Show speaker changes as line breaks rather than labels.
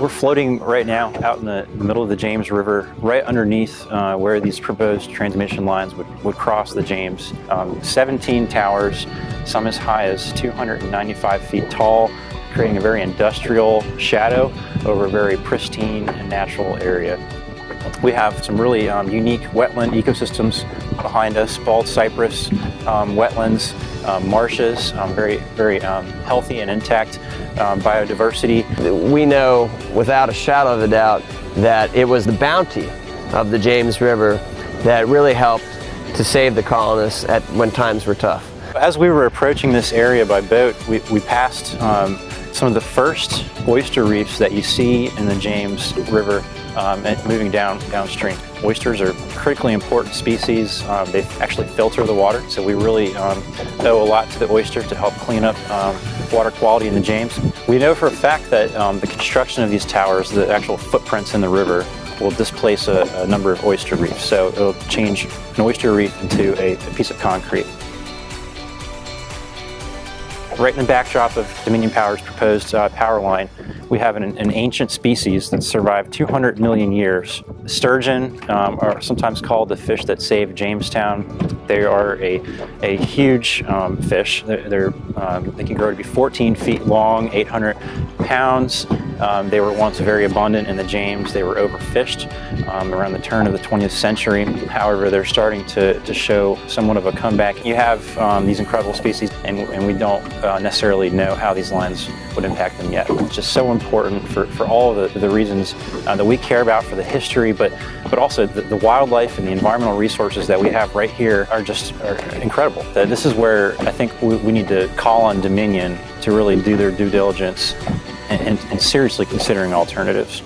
We're floating right now out in the middle of the James River, right underneath uh, where these proposed transmission lines would, would cross the James. Um, 17 towers, some as high as 295 feet tall, creating a very industrial shadow over a very pristine and natural area. We have some really um, unique wetland ecosystems behind us, bald cypress um, wetlands, um, marshes, um, very, very um, healthy and intact um, biodiversity.
We know without a shadow of a doubt that it was the bounty of the James River that really helped to save the colonists at when times were tough.
As we were approaching this area by boat, we, we passed um, some of the first oyster reefs that you see in the James River um, and moving down downstream. Oysters are critically important species. Um, they actually filter the water, so we really um, owe a lot to the oyster to help clean up um, water quality in the James. We know for a fact that um, the construction of these towers, the actual footprints in the river, will displace a, a number of oyster reefs. So it'll change an oyster reef into a, a piece of concrete. Right in the backdrop of Dominion Power's proposed uh, power line, we have an, an, ancient species that survived 200 million years. Sturgeon um, are sometimes called the fish that saved Jamestown. They are a, a huge um, fish. They're, they're um, they can grow to be 14 feet long, 800 pounds. Um, they were once very abundant in the James. They were overfished um, around the turn of the 20th century. However, they're starting to, to show somewhat of a comeback. You have um, these incredible species, and, and we don't uh, necessarily know how these lines would impact them yet. It's just so important for, for all of the, the reasons uh, that we care about for the history, but, but also the, the, wildlife and the environmental resources that we have right here are just are incredible. This is where I think we, we need to call on Dominion to really do their due diligence and, and seriously considering alternatives.